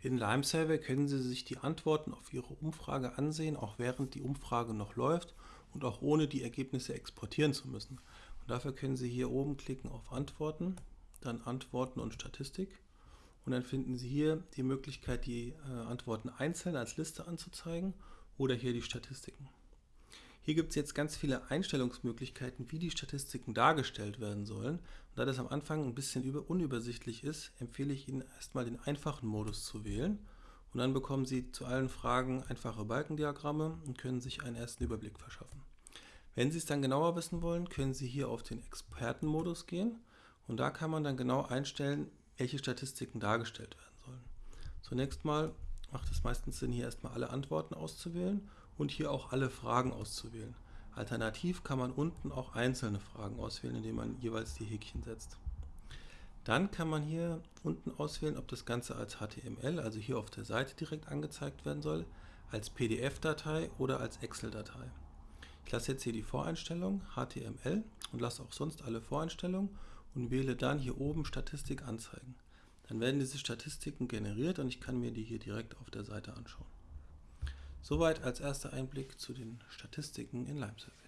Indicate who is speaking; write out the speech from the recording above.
Speaker 1: In Limesurvey können Sie sich die Antworten auf Ihre Umfrage ansehen, auch während die Umfrage noch läuft und auch ohne die Ergebnisse exportieren zu müssen. Und dafür können Sie hier oben klicken auf Antworten, dann Antworten und Statistik und dann finden Sie hier die Möglichkeit, die äh, Antworten einzeln als Liste anzuzeigen oder hier die Statistiken. Hier gibt es jetzt ganz viele Einstellungsmöglichkeiten, wie die Statistiken dargestellt werden sollen. Und da das am Anfang ein bisschen unübersichtlich ist, empfehle ich Ihnen erstmal den einfachen Modus zu wählen. Und dann bekommen Sie zu allen Fragen einfache Balkendiagramme und können sich einen ersten Überblick verschaffen. Wenn Sie es dann genauer wissen wollen, können Sie hier auf den Expertenmodus gehen und da kann man dann genau einstellen, welche Statistiken dargestellt werden sollen. Zunächst mal macht es meistens Sinn, hier erstmal alle Antworten auszuwählen und hier auch alle Fragen auszuwählen. Alternativ kann man unten auch einzelne Fragen auswählen, indem man jeweils die Häkchen setzt. Dann kann man hier unten auswählen, ob das Ganze als HTML, also hier auf der Seite direkt angezeigt werden soll, als PDF-Datei oder als Excel-Datei. Ich lasse jetzt hier die Voreinstellung HTML und lasse auch sonst alle Voreinstellungen und wähle dann hier oben Statistik anzeigen. Dann werden diese Statistiken generiert und ich kann mir die hier direkt auf der Seite anschauen. Soweit als erster Einblick zu den Statistiken in LimeSurvey.